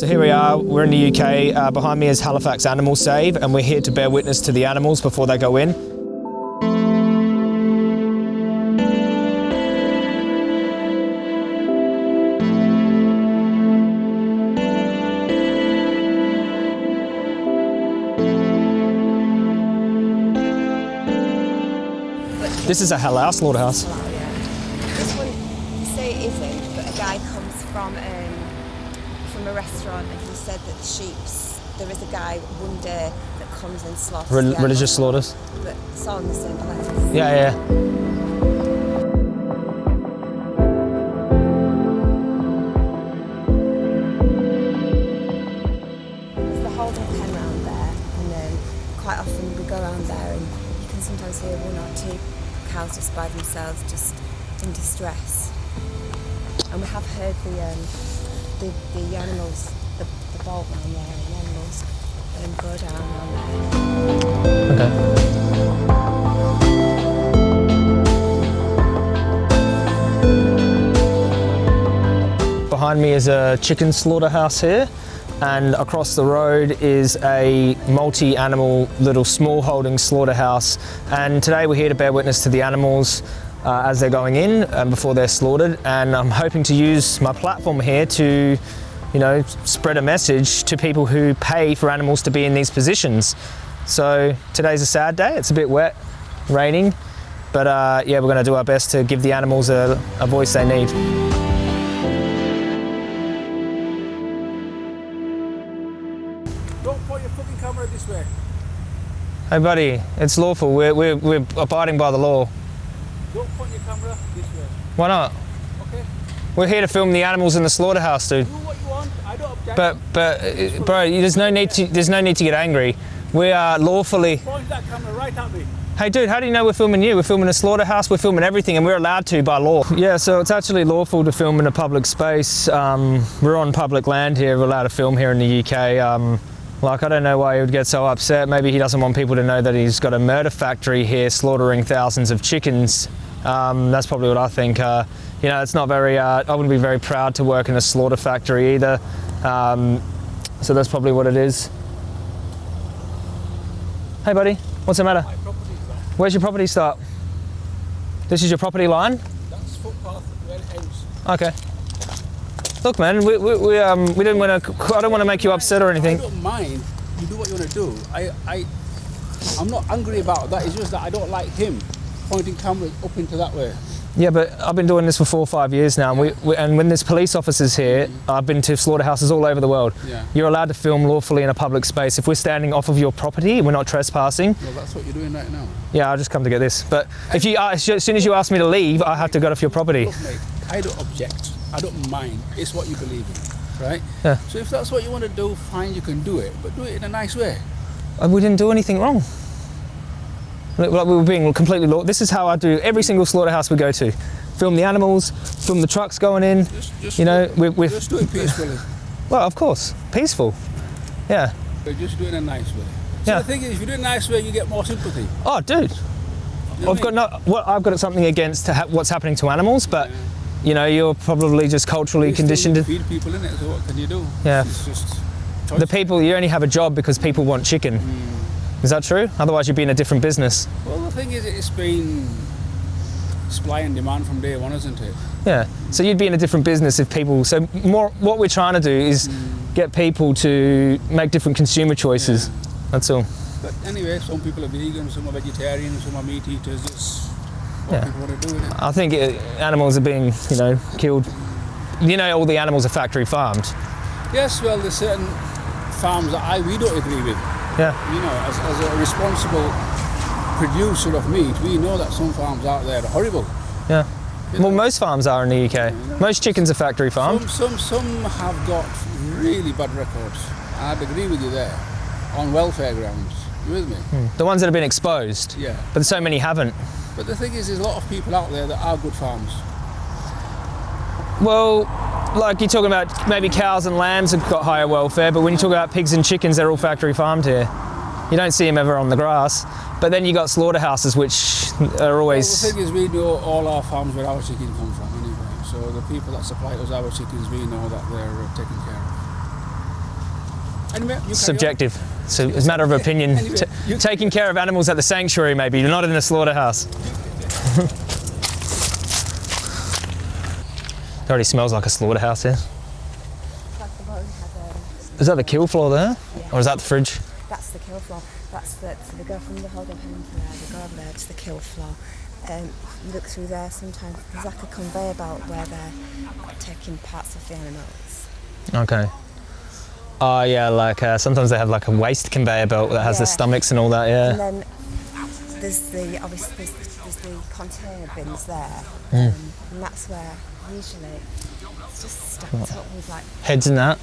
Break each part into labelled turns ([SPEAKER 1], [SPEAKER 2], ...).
[SPEAKER 1] So here we are, we're in the UK. Uh, behind me is Halifax Animal Save and we're here to bear witness to the animals before they go in. This is a halal slaughterhouse.
[SPEAKER 2] This one, say it isn't, but a guy comes from um, from a restaurant and he said that the sheep's, there is a guy one day that comes and slaughters the
[SPEAKER 1] religious slaughters.
[SPEAKER 2] But it's all in the same place.
[SPEAKER 1] Yeah, yeah.
[SPEAKER 2] There's the holding pen round there and quite often we go around there and you can sometimes hear one or two cows just by themselves just in distress. And we have heard the um, the, the animals, the, the there, the animals there.
[SPEAKER 1] Okay. Behind me is a chicken slaughterhouse here and across the road is a multi-animal little small holding slaughterhouse and today we're here to bear witness to the animals uh, as they're going in and before they're slaughtered and I'm hoping to use my platform here to you know spread a message to people who pay for animals to be in these positions so today's a sad day it's a bit wet raining but uh, yeah we're going to do our best to give the animals a, a voice they need
[SPEAKER 3] Don't point your fucking camera this way.
[SPEAKER 1] Hey buddy, it's lawful. We're, we're, we're abiding by the law.
[SPEAKER 3] Don't point your camera this way.
[SPEAKER 1] Why not?
[SPEAKER 3] Okay?
[SPEAKER 1] We're here to film the animals in the slaughterhouse, dude.
[SPEAKER 3] Do what you want. I don't object.
[SPEAKER 1] But, but, uh, bro, there's no need to, there's no need to get angry. We are lawfully.
[SPEAKER 3] point that camera right at me.
[SPEAKER 1] Hey, dude, how do you know we're filming you? We're filming a slaughterhouse. We're filming everything, and we're allowed to by law. Yeah, so it's actually lawful to film in a public space. Um, we're on public land here. We're allowed to film here in the UK. Um, like, I don't know why he would get so upset. Maybe he doesn't want people to know that he's got a murder factory here slaughtering thousands of chickens. Um, that's probably what I think. Uh, you know, it's not very, uh, I wouldn't be very proud to work in a slaughter factory either. Um, so that's probably what it is. Hey, buddy, what's the matter?
[SPEAKER 3] My property is that.
[SPEAKER 1] Where's your property start? This is your property line?
[SPEAKER 3] That's footpath where it ends.
[SPEAKER 1] Okay. Look, man, we, we, we, um, we didn't want to, I don't want to make you upset or anything.
[SPEAKER 3] I don't mind. You do what you want to do. I, I, I'm not angry about that. It's just that I don't like him pointing cameras up into that way.
[SPEAKER 1] Yeah, but I've been doing this for four or five years now, and, we, we, and when there's police officers here, I've been to slaughterhouses all over the world.
[SPEAKER 3] Yeah.
[SPEAKER 1] You're allowed to film lawfully in a public space. If we're standing off of your property, we're not trespassing.
[SPEAKER 3] Well, that's what you're doing right now.
[SPEAKER 1] Yeah, I'll just come to get this. But if you, uh, as soon as you ask me to leave, I have to get off your property.
[SPEAKER 3] Look, mate, I don't object. I don't mind. It's what you believe in, right?
[SPEAKER 1] Yeah.
[SPEAKER 3] So if that's what you want to do, fine, you can do it, but do it in a nice way.
[SPEAKER 1] And we didn't do anything wrong. Like we were being completely law. This is how I do every single slaughterhouse we go to. Film the animals, film the trucks going in.
[SPEAKER 3] Just, just
[SPEAKER 1] You know,
[SPEAKER 3] do it,
[SPEAKER 1] with- with-
[SPEAKER 3] just do it peacefully.
[SPEAKER 1] Well, of course, peaceful. Yeah.
[SPEAKER 3] but just do it in a nice way. So
[SPEAKER 1] Yeah.
[SPEAKER 3] the thing is, if you do it a nice way, you get more sympathy.
[SPEAKER 1] Oh, dude.
[SPEAKER 3] You know
[SPEAKER 1] I've
[SPEAKER 3] what
[SPEAKER 1] got
[SPEAKER 3] I mean?
[SPEAKER 1] no. Well, I've got something against to ha- what's happening to animals, but you know, you're probably just culturally
[SPEAKER 3] You
[SPEAKER 1] conditioned.
[SPEAKER 3] feed people in it. So what can you do?
[SPEAKER 1] Yeah.
[SPEAKER 3] It's just choice.
[SPEAKER 1] The people you only have a job because people want chicken.
[SPEAKER 3] Mm.
[SPEAKER 1] Is that true? Otherwise, you'd be in a different business.
[SPEAKER 3] well, the thing is, it's been supply and demand from day one, isn't it?
[SPEAKER 1] Yeah. So you'd be in a different business if people. So more, what we're trying to do is
[SPEAKER 3] Mm.
[SPEAKER 1] get people to make different consumer choices. That's all.
[SPEAKER 3] But anyway, some people are vegan, some are vegetarian, some are meat eaters. It's what
[SPEAKER 1] Yeah.
[SPEAKER 3] people want to do. Innit?
[SPEAKER 1] I think uh, animals are being, you know, killed. You know, all the animals are factory farmed.
[SPEAKER 3] Yes, well, there's certain farms that I we don't agree with.
[SPEAKER 1] Yeah.
[SPEAKER 3] You know, as, as a responsible producer of meat, we know that some farms out there are horrible.
[SPEAKER 1] Yeah.
[SPEAKER 3] You
[SPEAKER 1] Well,
[SPEAKER 3] know,
[SPEAKER 1] most farms are in the UK. Most chickens are factory farmed.
[SPEAKER 3] Some, some, some have got really bad records. I'd agree with you there, on welfare grounds. You with me?
[SPEAKER 1] The ones that have been exposed.
[SPEAKER 3] Yeah.
[SPEAKER 1] But so many haven't.
[SPEAKER 3] But the thing is, there's a lot of people out there that are good farms.
[SPEAKER 1] Well, like you're talking about maybe cows and lambs have got higher welfare, but when you talk about pigs and chickens, they're all factory farmed here. You don't see them ever on the grass. But then you got slaughterhouses, which are
[SPEAKER 3] Well, the
[SPEAKER 1] always.
[SPEAKER 3] thing is, we know all our farms where our chicken come from anyway. So the people that supply us our chickens, we know that they're uh, taken care of. Anyway, you carry on.
[SPEAKER 1] Subjective. So it's a matter of opinion. T- taking care of animals at the sanctuary, maybe, you're not in the slaughterhouse. it already smells like a slaughterhouse here.
[SPEAKER 2] Like the road had,
[SPEAKER 1] Is that the kill floor there? Or is that the fridge?
[SPEAKER 2] that's the kill floor. That's the, so they go from the holding pen to there, they go over there to the kill floor. Um, you look through there sometimes, there's like a conveyor belt where they're taking parts of the animals.
[SPEAKER 1] Okay. Oh yeah, like uh, sometimes they have like a waste conveyor belt that has the stomachs and all that. Yeah.
[SPEAKER 2] And then there's the obviously there's, there's the container bins there,
[SPEAKER 1] Hmm.
[SPEAKER 2] um, and that's where usually it's just stacked up with like
[SPEAKER 1] Heads in that.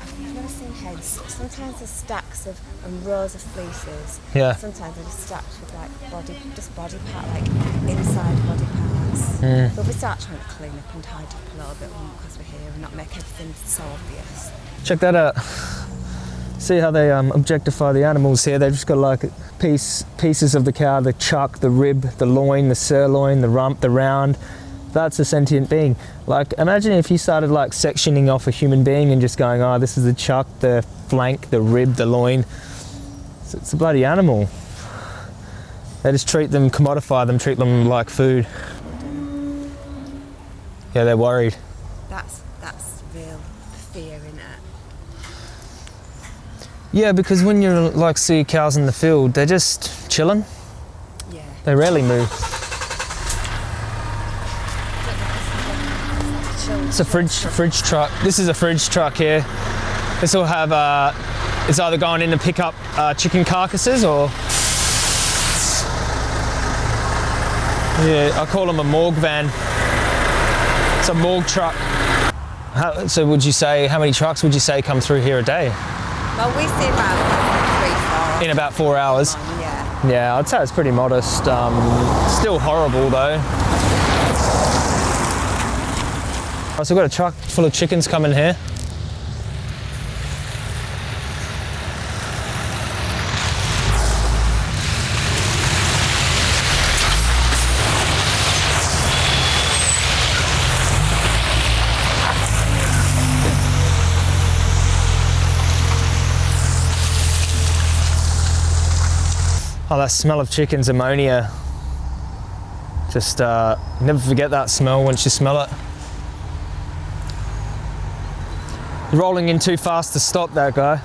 [SPEAKER 2] I've never seen heads. Sometimes there's stacks of and rows of fleeces.
[SPEAKER 1] Yeah.
[SPEAKER 2] Sometimes they're just stacked with like body, just body part, like inside body parts.
[SPEAKER 1] Hmm.
[SPEAKER 2] But we start trying to clean up and tidy up a little bit more because we're here and not make everything so obvious.
[SPEAKER 1] Check that out. See how they um, objectify the animals here. They've just got like piece pieces of the cow, the chuck, the rib, the loin, the sirloin, the rump, the round. That's a sentient being. Like imagine if you started like sectioning off a human being and just going, oh, this is the chuck, the flank, the rib, the loin. It's, it's a bloody animal. They just treat them, commodify them, treat them like food. Yeah, they're worried.
[SPEAKER 2] That's that's real fear in it.
[SPEAKER 1] Yeah, because when you like see cows in the field, they're just chilling.
[SPEAKER 2] Yeah.
[SPEAKER 1] They rarely move. It's a fridge fridge truck. This is a fridge truck here. This will have uh, it's either going in to pick up uh, chicken carcasses or yeah, I call them a morgue van. It's a morgue truck. How, so would you say how many trucks would you say come through here a day?
[SPEAKER 2] Well, we see about three, four.
[SPEAKER 1] In about four hours.
[SPEAKER 2] Yeah.
[SPEAKER 1] Yeah, I'd say it's pretty modest. Um, still horrible though. Oh, so we've got a truck full of chickens coming here. Oh, that smell of chicken's ammonia. Just uh, never forget that smell once you smell it. Rolling in too fast to stop that guy.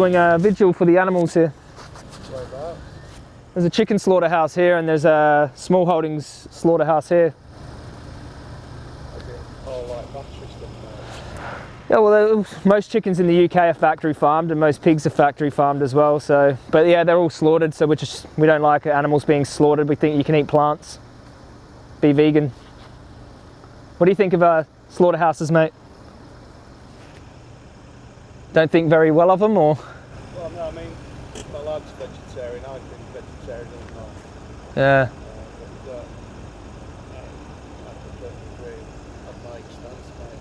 [SPEAKER 1] Doing a vigil for the animals here. There's a chicken slaughterhouse here and there's a small holdings slaughterhouse here. Yeah, well, most chickens in the UK are factory farmed, and most pigs are factory farmed as well. So, but yeah, they're all slaughtered. So we just we don't like animals being slaughtered. We think you can eat plants, be vegan. What do you think of uh, slaughterhouses, mate? Don't think very well of them, or
[SPEAKER 4] Well, no, I mean, my lad's vegetarian, I've been vegetarian all my
[SPEAKER 1] yeah.
[SPEAKER 4] Uh, but, uh, I, I completely agree. At my expense, mate.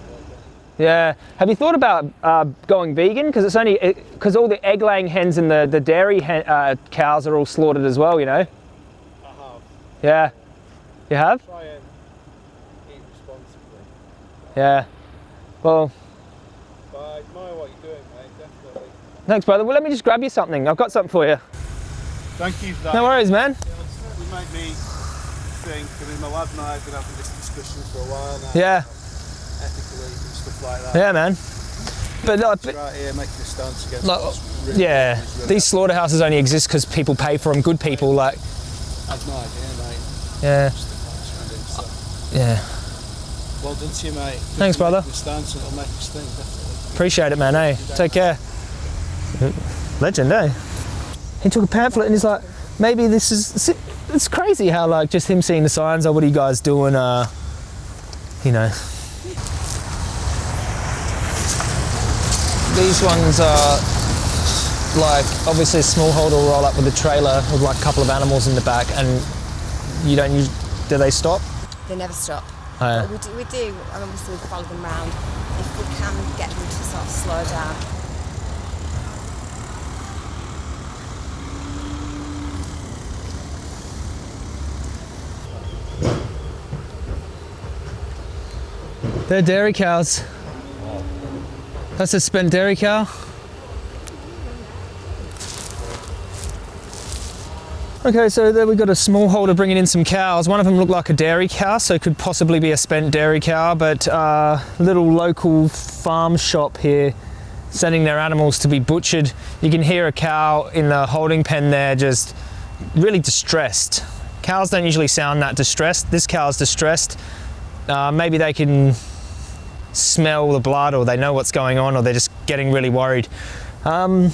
[SPEAKER 4] But,
[SPEAKER 1] Yeah. Have you thought about uh, going vegan? Because it's only because all the egg-laying hens and the the dairy hen, uh, cows are all slaughtered as well. You know.
[SPEAKER 4] I have.
[SPEAKER 1] Yeah. You have?
[SPEAKER 4] Try and eat responsibly.
[SPEAKER 1] Yeah. Well,
[SPEAKER 4] I admire what you're doing, mate, definitely.
[SPEAKER 1] thanks, brother. Well, let me just grab you something. I've got something for you.
[SPEAKER 4] Thank you for that.
[SPEAKER 1] No worries, man.
[SPEAKER 4] You make me think, I mean, my lad and I have been having this discussion for a while now.
[SPEAKER 1] Yeah.
[SPEAKER 4] Ethically and stuff like that.
[SPEAKER 1] Yeah, man. But, but
[SPEAKER 4] Right here, making a stance against
[SPEAKER 1] Like,
[SPEAKER 4] really
[SPEAKER 1] yeah,
[SPEAKER 4] really-
[SPEAKER 1] these slaughterhouses only exist because people pay for them. Good people, like,
[SPEAKER 4] I've no idea, mate.
[SPEAKER 1] yeah,
[SPEAKER 4] Just the points around it,
[SPEAKER 1] yeah.
[SPEAKER 4] Well done to you, mate.
[SPEAKER 1] Thanks, brother.
[SPEAKER 4] stance it'll make us think, definitely.
[SPEAKER 1] Appreciate it, man. Hey, take care. Legend, eh? He took a pamphlet and he's like, maybe this is. It's crazy how like just him seeing the signs. Oh, what are you guys doing? Uh, you know. These ones are like obviously a smallholder will roll up with a trailer with like a couple of animals in the back, and you don't use, do they stop?
[SPEAKER 2] They never stop.
[SPEAKER 1] Oh.
[SPEAKER 2] But we do, we do, and obviously we follow them round. Can get them to sort of slow down.
[SPEAKER 1] They're dairy cows. That's a spent dairy cow. Okay, so there we've got a small holder bringing in some cows. One of them looked like a dairy cow, so could possibly be a spent dairy cow, but uh, little local farm shop here sending their animals to be butchered. You can hear a cow in the holding pen there just really distressed. Cows don't usually sound that distressed. This cow's distressed. Uh, maybe they can smell the blood or they know what's going on or they're just getting really worried. Um,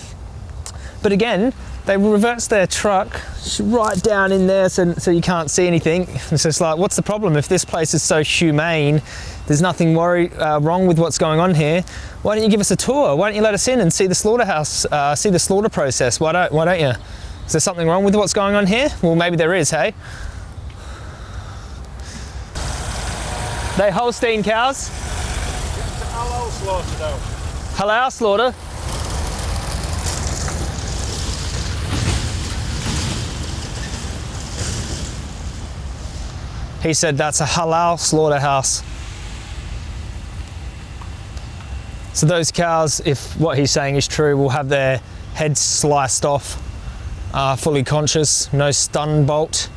[SPEAKER 1] but again, they reverse their truck right down in there so, so you can't see anything. So It's like, what's the problem? If this place is so humane, there's nothing worry, uh, wrong with what's going on here. Why don't you give us a tour? Why don't you let us in and see the slaughterhouse, uh, see the slaughter process? Why don't, why don't you? Is there something wrong with what's going on here? Well, maybe there is, hey? They Holstein cows?
[SPEAKER 4] Halal, slaughter though.
[SPEAKER 1] Halal slaughter. He said that's a halal slaughterhouse. So those cows, if what he's saying is true, will have their heads sliced off, uh, fully conscious, no stun bolt.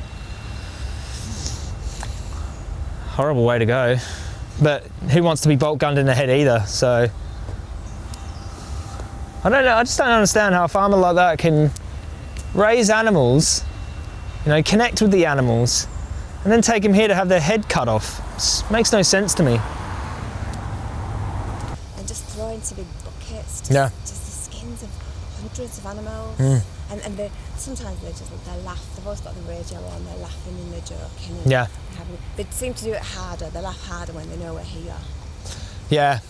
[SPEAKER 1] Horrible way to go. But who wants to be bolt gunned in the head either? So I don't know. I just don't understand how a farmer like that can raise animals, you know, connect with the animals, and then take them here to have their head cut off. It makes no sense to me.
[SPEAKER 2] and just throw into big buckets. Just,
[SPEAKER 1] Yeah.
[SPEAKER 2] Just the skins of hundreds of animals.
[SPEAKER 1] Mm.
[SPEAKER 2] And, and they, sometimes they just they laugh. They've always got the radio on. They're laughing and they're joking. And
[SPEAKER 1] Yeah.
[SPEAKER 2] Having, they seem to do it harder. They laugh harder when they know we're here.
[SPEAKER 1] Yeah.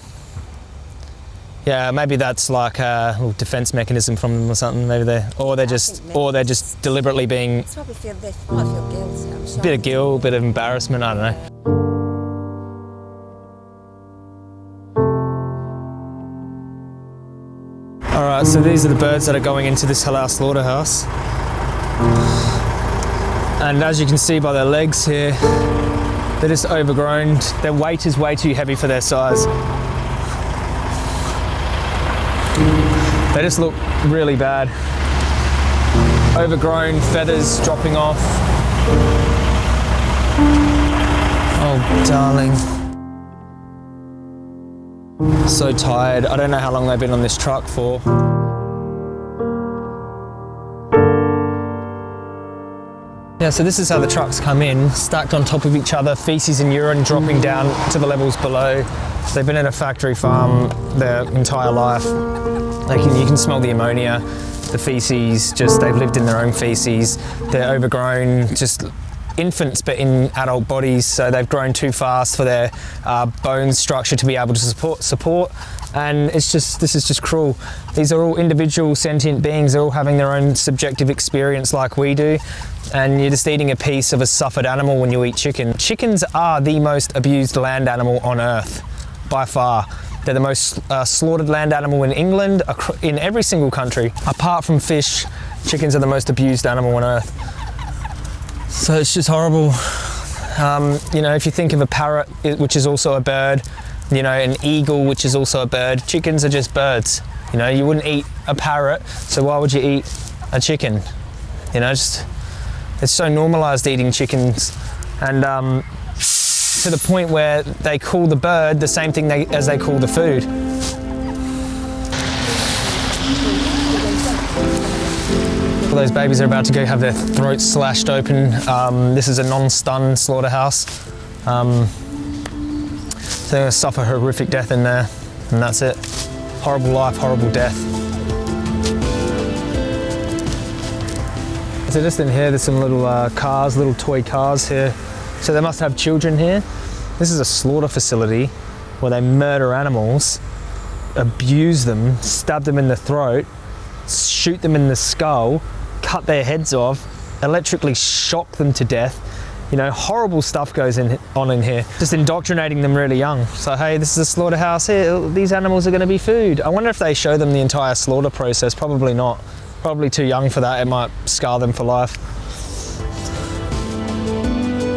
[SPEAKER 1] Yeah, maybe that's like a little defense mechanism from them or something. Maybe they, or they're just, or they're just deliberately being
[SPEAKER 2] It's probably feel they feel guilty. I'm mm. sure.
[SPEAKER 1] a bit of guilt, a bit of embarrassment. I don't know. All right, so these are the birds that are going into this halal slaughterhouse. And as you can see by their legs here, they're just overgrown. Their weight is way too heavy for their size. They just look really bad. Overgrown, feathers dropping off. Oh, darling. So tired. I don't know how long they've been on this truck for. Yeah, so this is how the trucks come in, stacked on top of each other, feces and urine dropping down to the levels below. They've been in a factory farm their entire life. You can smell the ammonia, the feces, just they've lived in their own feces. They're overgrown, just infants but in adult bodies, so they've grown too fast for their uh, bone structure to be able to support, support. And it's just, this is just cruel. These are all individual sentient beings, they're all having their own subjective experience like we do. And you're just eating a piece of a suffered animal when you eat chicken. Chickens are the most abused land animal on earth, by far. They're the most uh, slaughtered land animal in England, in every single country. Apart from fish, chickens are the most abused animal on earth. So it's just horrible. Um, you know, if you think of a parrot, which is also a bird, you know, an eagle, which is also a bird, chickens are just birds. You know, you wouldn't eat a parrot, so why would you eat a chicken? You know, just it's so normalized eating chickens, and um, to the point where they call the bird the same thing they, as they call the food. Those babies are about to go have their throats slashed open. Um, this is a non-stun slaughterhouse. Um, they're to suffer horrific death in there, and that's it. Horrible life, horrible death. So just in here, there's some little uh, cars, little toy cars here. So they must have children here. This is a slaughter facility where they murder animals, abuse them, stab them in the throat, shoot them in the skull, cut their heads off, electrically shock them to death, You know, horrible stuff goes in, on in here. Just indoctrinating them really young. So, hey, this is a slaughterhouse here. These animals are going to be food. I wonder if they show them the entire slaughter process. Probably not. Probably too young for that. It might scar them for life.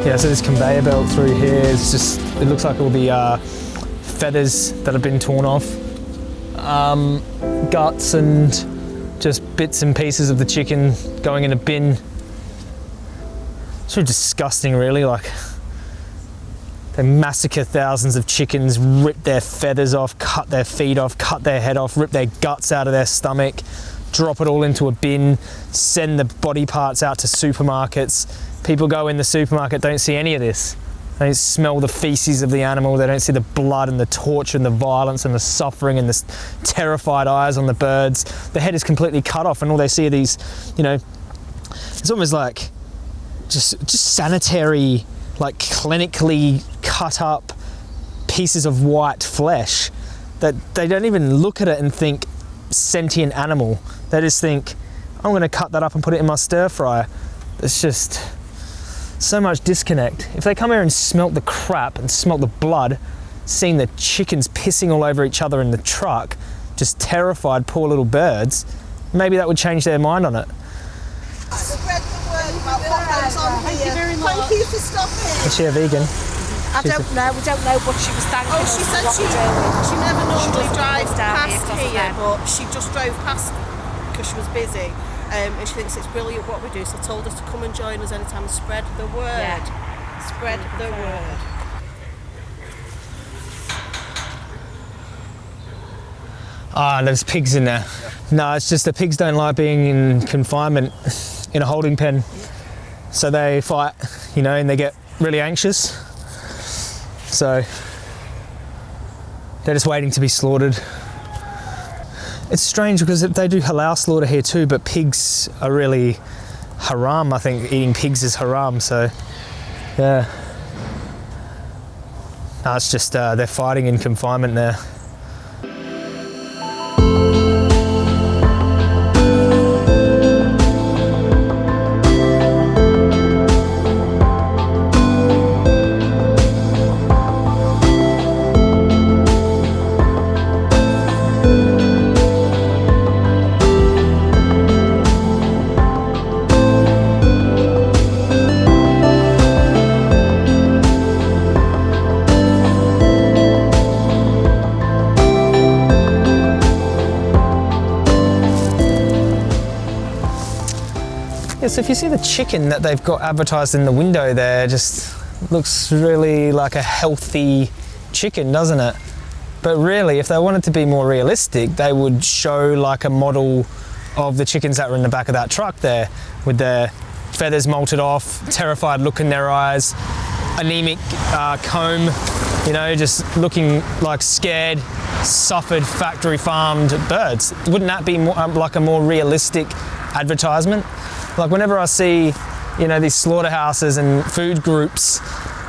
[SPEAKER 1] Yeah, so this conveyor belt through here is just, it looks like all the uh, feathers that have been torn off, um, guts and just bits and pieces of the chicken going in a bin. Really disgusting, really. Like, they massacre thousands of chickens, rip their feathers off, cut their feet off, cut their head off, rip their guts out of their stomach, drop it all into a bin, send the body parts out to supermarkets. People go in the supermarket, don't see any of this. They don't smell the feces of the animal, they don't see the blood and the torture and the violence and the suffering and the terrified eyes on the birds. The head is completely cut off, and all they see are these, you know, it's almost like just just sanitary, like clinically cut up pieces of white flesh that they don't even look at it and think sentient animal. They just think, I'm going to cut that up and put it in my stir fryer. It's just so much disconnect. If they come here and smelt the crap and smelt the blood, seeing the chickens pissing all over each other in the truck, just terrified poor little birds, maybe that would change their mind on it.
[SPEAKER 5] spread the word about what goes on
[SPEAKER 6] Thank you very
[SPEAKER 5] Thank you for stopping.
[SPEAKER 1] Is she a vegan?
[SPEAKER 6] I don't know. We don't know, what she was thanking
[SPEAKER 5] Oh, she said she, she never normally
[SPEAKER 6] doesn't
[SPEAKER 5] drives
[SPEAKER 6] live down here
[SPEAKER 5] past here, but she just drove past because she was busy. Um, and she thinks it's brilliant what we do, so I told her to come and join us anytime and spread the word.
[SPEAKER 6] Yeah.
[SPEAKER 5] Spread the word.
[SPEAKER 1] Ah, there's pigs in there. No, it's just the pigs don't like being in confinement in a holding pen. So they fight, you know, and they get really anxious. So they're just waiting to be slaughtered. It's strange because they do halal slaughter here too, but pigs are really haram. I think eating pigs is haram. So, yeah. No, it's just uh, they're fighting in confinement there. So if you see the chicken that they've got advertised in the window there, just looks really like a healthy chicken, doesn't it? But really, if they wanted to be more realistic, they would show like a model of the chickens that were in the back of that truck there with their feathers molted off, terrified look in their eyes, anemic uh, comb, you know, just looking like scared, suffered, factory farmed birds. Wouldn't that be more, um, like a more realistic advertisement? Like whenever I see, you know, these slaughterhouses and food groups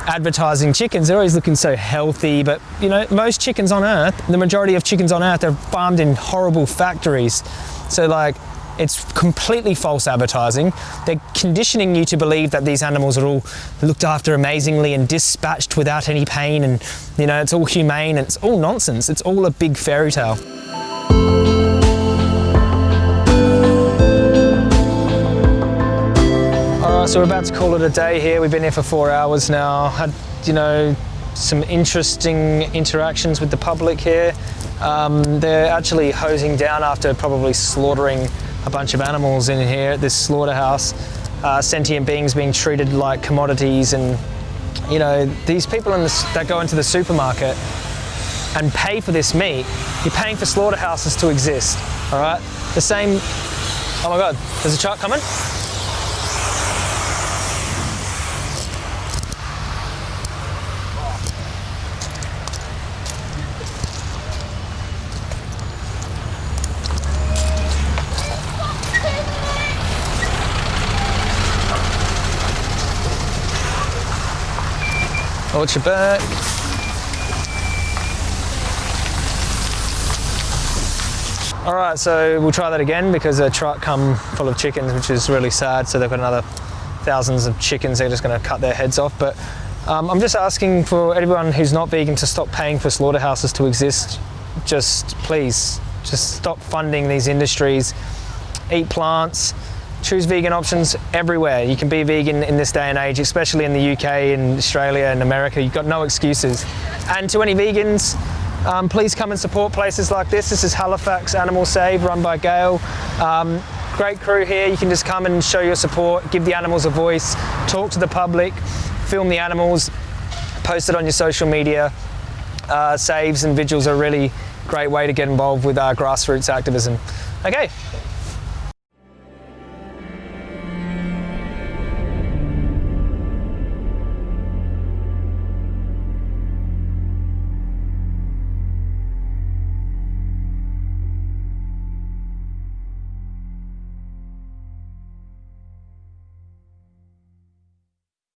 [SPEAKER 1] advertising chickens, they're always looking so healthy. But you know, most chickens on Earth, the majority of chickens on Earth, they're farmed in horrible factories. So like, it's completely false advertising. They're conditioning you to believe that these animals are all looked after amazingly and dispatched without any pain, and you know, it's all humane. And it's all nonsense. It's all a big fairy tale. Right, so we're about to call it a day here. We've been here for four hours now. Had, you know, some interesting interactions with the public here. Um, they're actually hosing down after probably slaughtering a bunch of animals in here at this slaughterhouse. Uh, sentient beings being treated like commodities, and you know, these people the, that go into the supermarket and pay for this meat, you're paying for slaughterhouses to exist. All right, the same. Oh my God, there's a truck coming. Watch your back. All right, so we'll try that again because a truck come full of chickens, which is really sad. So they've got another thousands of chickens they're just going to cut their heads off. But um, I'm just asking for everyone who's not vegan to stop paying for slaughterhouses to exist. Just please, just stop funding these industries. Eat plants. Choose vegan options everywhere. You can be vegan in this day and age, especially in the UK and Australia and America. You've got no excuses. And to any vegans, um, please come and support places like this. This is Halifax Animal Save, run by Gail. Um, great crew here. You can just come and show your support, give the animals a voice, talk to the public, film the animals, post it on your social media. Uh, saves and vigils are a really great way to get involved with our grassroots activism. Okay,